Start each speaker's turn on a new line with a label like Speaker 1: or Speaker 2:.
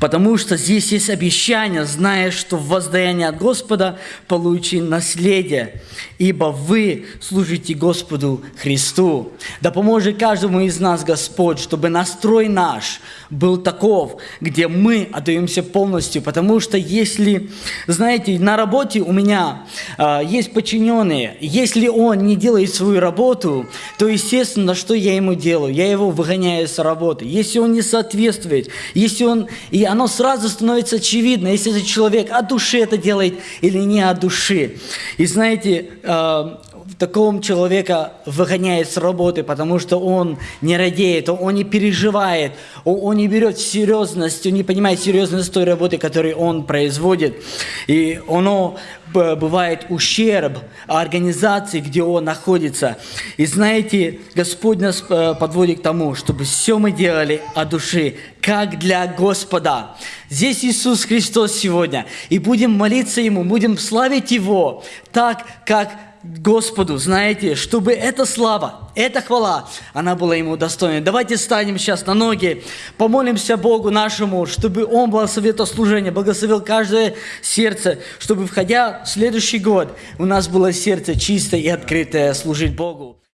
Speaker 1: Потому что здесь есть обещание, зная, что в воздаянии от Господа получи наследие, ибо вы служите Господу Христу. Да поможет каждому из нас Господь, чтобы настрой наш был таков, где мы отдаемся полностью. Потому что если, знаете, на работе у меня э, есть подчиненные, если он не делает свою работу, то, естественно, что я ему делаю? Я его выгоняю с работы. Если он не соответствует, если он... И оно сразу становится очевидно, если этот человек от души это делает или не от души. И знаете, э, такого человека выгоняет с работы, потому что он не радеет, он не переживает, он не берет серьезность, он не понимает серьезность той работы, которую он производит. И оно бывает ущерб организации, где он находится. И знаете, Господь нас э, подводит к тому, чтобы все мы делали от души, как для Господа. Здесь Иисус Христос сегодня. И будем молиться Ему, будем славить Его так, как Господу, знаете, чтобы эта слава, эта хвала, она была Ему достойна. Давайте станем сейчас на ноги, помолимся Богу нашему, чтобы Он благословил это служение, благословил каждое сердце, чтобы, входя в следующий год, у нас было сердце чистое и открытое служить Богу.